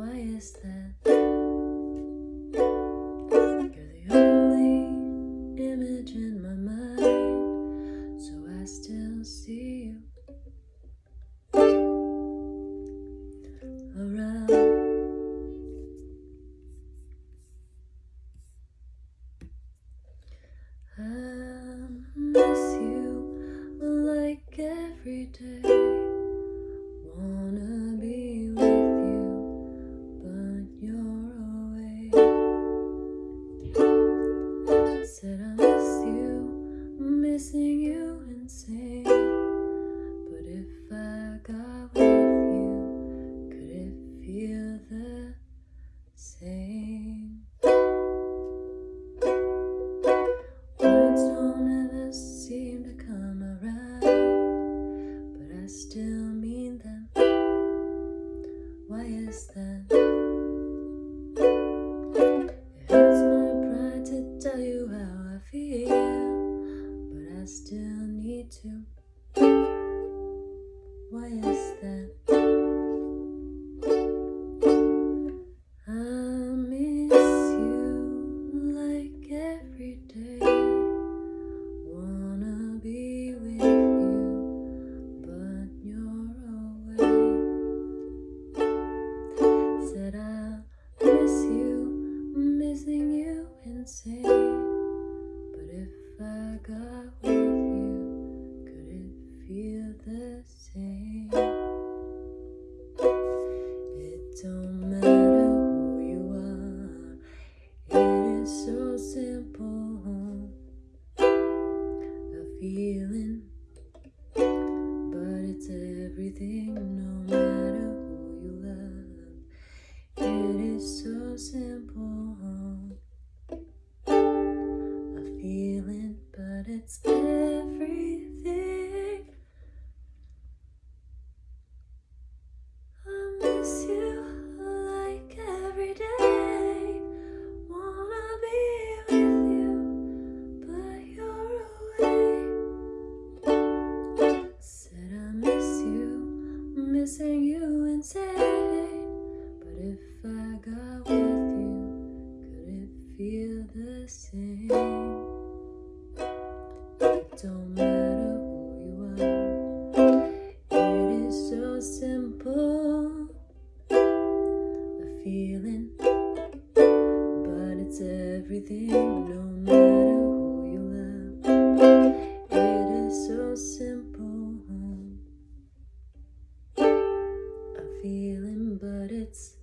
Why is that? You're the only image in my mind, so I still see you around. I'm missing. Is that? It hurts my pride to tell you how I feel, but I still need to. Why is that? Got with you, could it feel the same? It don't matter who you are, it is so simple. A feeling, but it's everything it's everything. I miss you like every day. Wanna be with you, but you're away. Said I miss you, missing you insane. But if I got with you, could it feel the same? don't matter who you are. It is so simple. A feeling But it's everything No matter who you love It is so simple. A feeling but it's